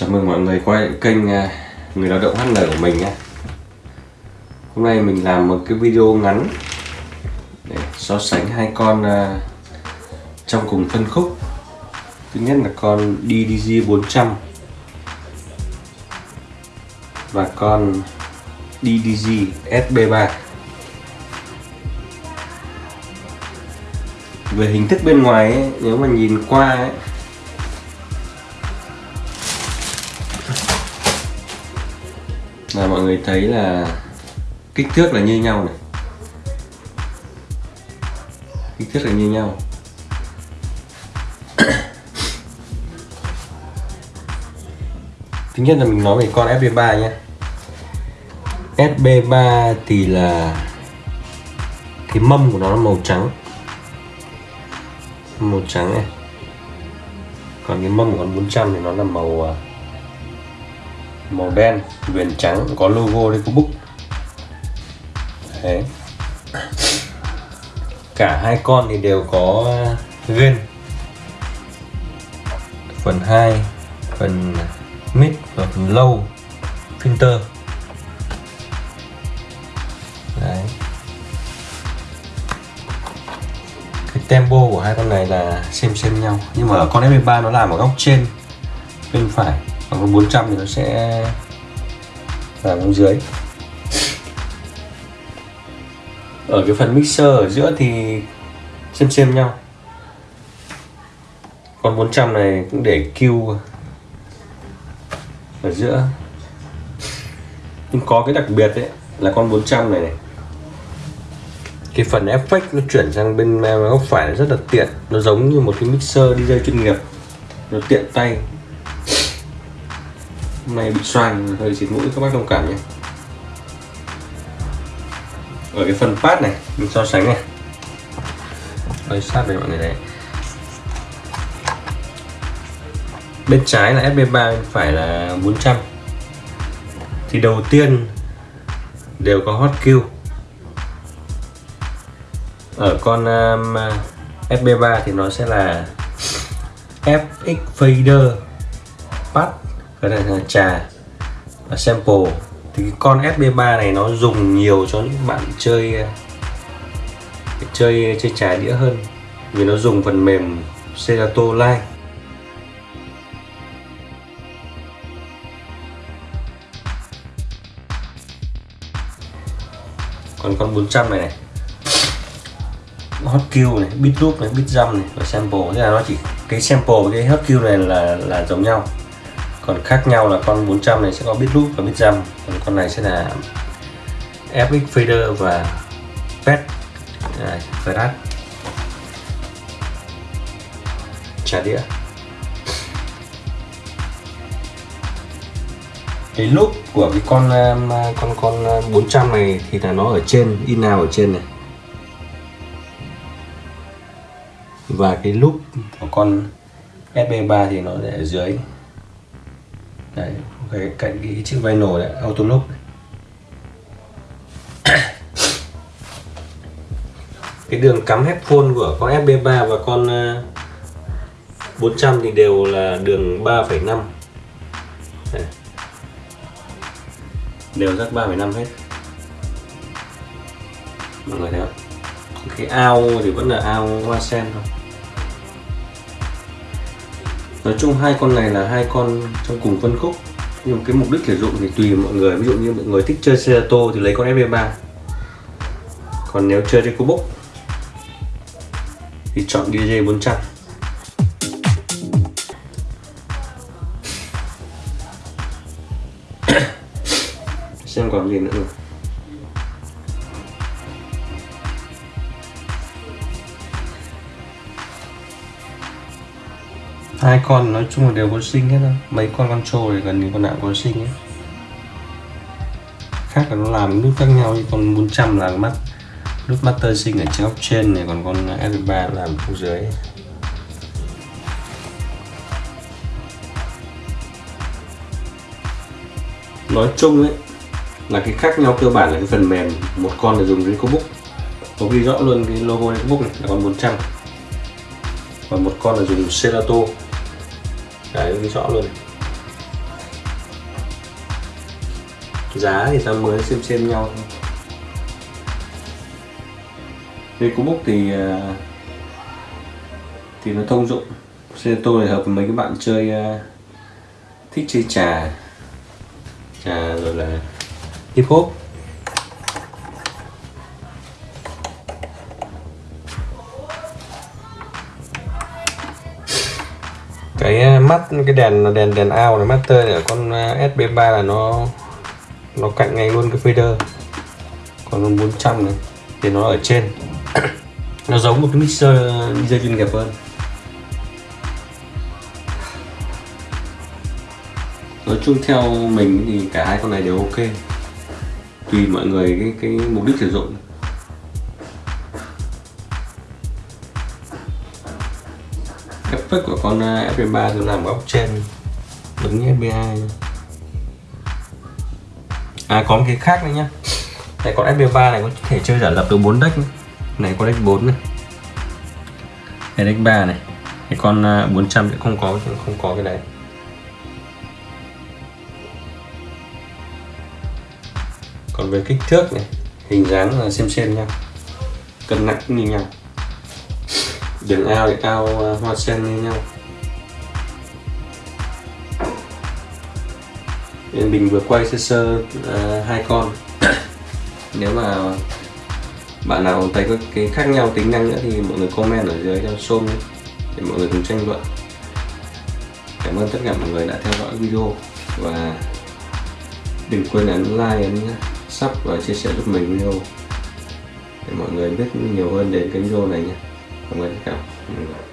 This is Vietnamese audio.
Chào mừng mọi người quay lại kênh à, Người lao động HN của mình nhé. Hôm nay mình làm một cái video ngắn để so sánh hai con à, trong cùng phân khúc. Thứ nhất là con DDG 400 và con DDG SB3 Về hình thức bên ngoài ấy, nếu mà nhìn qua ấy, là mọi người thấy là kích thước là như nhau này. Kích thước là như nhau. Thứ nhất là mình nói về con FB3 nhé. FB3 thì là cái mâm của nó là màu trắng. Màu trắng này. Còn cái mâm của con 400 thì nó là màu à, màu đen, viền trắng, có logo đây có book đấy. Cả hai con thì đều có gain phần 2 phần mid và phần low, filter. Đấy. Cái tempo của hai con này là xem xem nhau. Nhưng mà ở con f 3 nó làm ở góc trên, bên phải còn con 400 thì nó sẽ giảm xuống dưới. Ở cái phần mixer ở giữa thì xem xem nhau. Con 400 này cũng để Q ở giữa. Nhưng có cái đặc biệt đấy là con 400 này này. Cái phần effect nó chuyển sang bên góc phải, rất là tiện. Nó giống như một cái mixer DJ chuyên nghiệp. Nó tiện tay hôm nay bị xoang hơi xịt mũi các bác thông cảm nhé. Ở cái phần phát này mình so sánh này. Hơi sát với mọi người này. Bên trái là FB3 bên phải là 400 thì đầu tiên đều có hot kill. ở con um, FB3 thì nó sẽ là FX fader pad cái này là trà và sample. Thì cái con SB3 này nó dùng nhiều cho những bạn chơi chơi chơi trà đĩa hơn. Vì nó dùng phần mềm Serato Live còn con 400 này này. Hot cue này, bit loop này, bit jump này và sample. Thế là nó chỉ cái sample với cái hot cue này là là giống nhau còn khác nhau là con 400 này sẽ có bit loop và bit jump còn con này sẽ là FX fader và pet à, flash trả đĩa. Cái loop của cái con um, con con um, 400 này thì là nó ở trên, in nào ở trên này. Và cái loop của con SB3 thì nó ở dưới đấy cái cạnh cái chiếc vai nổ đấy auto lock cái đường cắm headphone của con FB3 và con ờ, 400 thì đều là đường 3,5 đều rắc 3,5 hết. Mọi người thấy không? Cái ao thì vẫn là ao hoa sen thôi nói chung hai con này là hai con trong cùng phân khúc. Nhưng cái mục đích sử dụng thì tùy mọi người. Ví dụ như mọi người thích chơi Cerato thì lấy con FV3 còn nếu chơi Recobook thì chọn DJ 400 xem còn gì nữa. rồi hai con nói chung là đều có sinh hết thôi. Mấy con control thì gần như con nào có sinh ấy khác là nó làm nút khác nhau như con 400 là mắt nút master sinh ở trên góc trên này, còn con F3 làm ở dưới. Nói chung ấy, là cái khác nhau cơ bản là cái phần mềm một con là dùng Ricobook có ghi rõ luôn cái logo Ricobook này là con 400 và một con là dùng Serato đấy, ghi rõ luôn. Này. giá thì ta mới xem xem nhau thôi. Facebook thì à, thì nó thông dụng. Xe tô này hợp với mấy cái bạn chơi à, thích chơi trà. Trà rồi là hip hop. Cái ờ, mắt, cái đèn đèn đèn ao này master này ở con ờ, SB3 là nó nó cạnh ngay luôn cái fader còn con 400 này, thì nó ở trên. Nó giống một cái mixer ờ, DJ chuyên nghiệp hơn. Nói chung theo mình thì cả hai con này đều ok. Tùy mọi người cái cái mục đích sử dụng. Effect của con à, FB3 tôi làm góc trên. Đứng như FB2 à có một cái khác nữa nhá. Này con FB3 này có thể chơi giả lập được 4 deck này con deck 4 này. Cái deck 3 này. Cái con à, 400 sẽ không có không có cái đấy. Còn về kích thước này, hình dáng là xem xem nha cân nặng như nhau đường ao thì ao à, hoa sen như nhau. Nên mình vừa quay sơ sơ uh, hai con. Nếu mà bạn nào thấy có cái khác nhau tính năng nữa thì mọi người comment ở dưới cho xôm để mọi người cùng tranh luận. Cảm ơn tất cả mọi người đã theo dõi video và đừng quên ấn like ấn sub và chia sẻ giúp mình video để mọi người biết nhiều hơn đến cái video này nhé cảm ơn tất cả mọi người